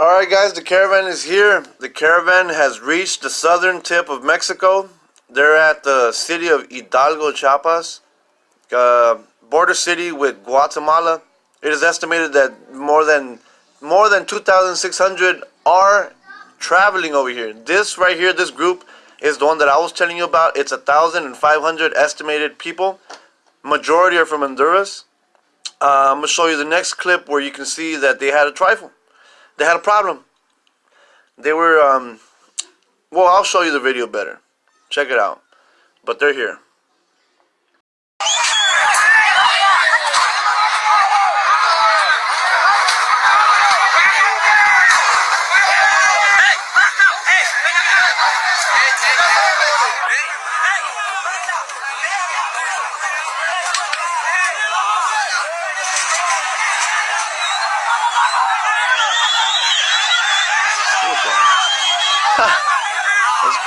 Alright guys, the caravan is here. The caravan has reached the southern tip of Mexico. They're at the city of Hidalgo, Chiapas, uh, border city with Guatemala. It is estimated that more than more than 2,600 are traveling over here. This right here, this group, is the one that I was telling you about. It's 1,500 estimated people. Majority are from Honduras. Uh, I'm going to show you the next clip where you can see that they had a trifle. They had a problem. They were, um, well, I'll show you the video better. Check it out. But they're here.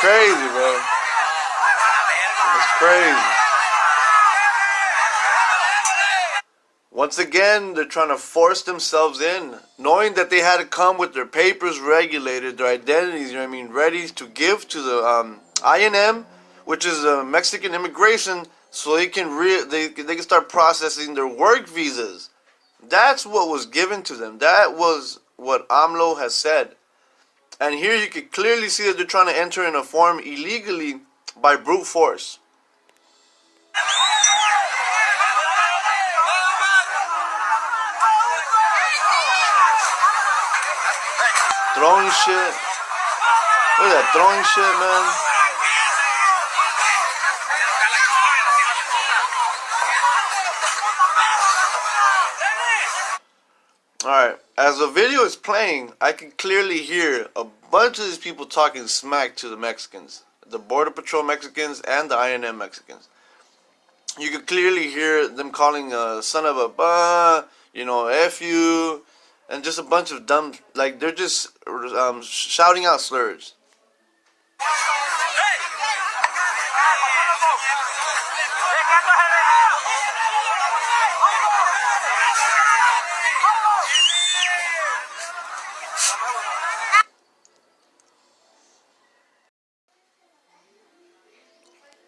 Crazy, bro. That's crazy. Once again, they're trying to force themselves in, knowing that they had to come with their papers regulated, their identities, you know what I mean, ready to give to the um, INM, which is a Mexican immigration, so they can re they, they can start processing their work visas. That's what was given to them. That was what AMLO has said. And here you can clearly see that they're trying to enter in a form illegally by brute force. Throwing shit. Look at that throwing shit, man. Alright, as the video is playing, I can clearly hear a bunch of these people talking smack to the Mexicans. The Border Patrol Mexicans and the INM Mexicans. You can clearly hear them calling a son of a bah, you know, F you, and just a bunch of dumb, like they're just um, shouting out slurs.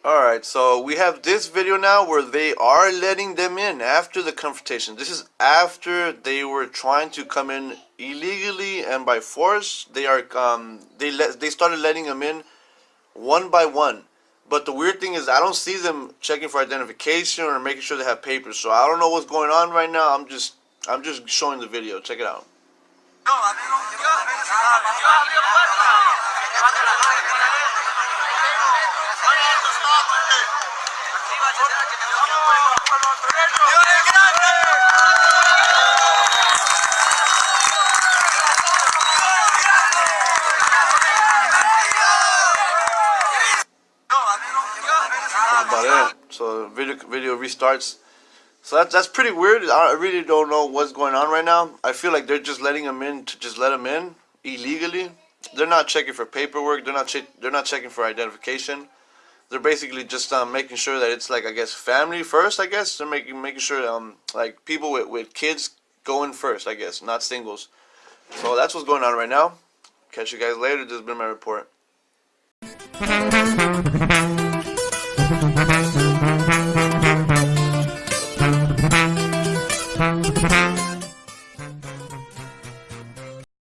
Alright, so we have this video now where they are letting them in after the confrontation. This is after they were trying to come in illegally and by force. They are um they let they started letting them in one by one. But the weird thing is I don't see them checking for identification or making sure they have papers. So I don't know what's going on right now. I'm just I'm just showing the video. Check it out. That's about it. So video video restarts. So that's that's pretty weird. I really don't know what's going on right now. I feel like they're just letting them in to just let them in illegally. They're not checking for paperwork. They're not che they're not checking for identification. They're basically just um, making sure that it's like I guess family first. I guess they're making making sure um like people with with kids going first. I guess not singles. So that's what's going on right now. Catch you guys later. This has been my report.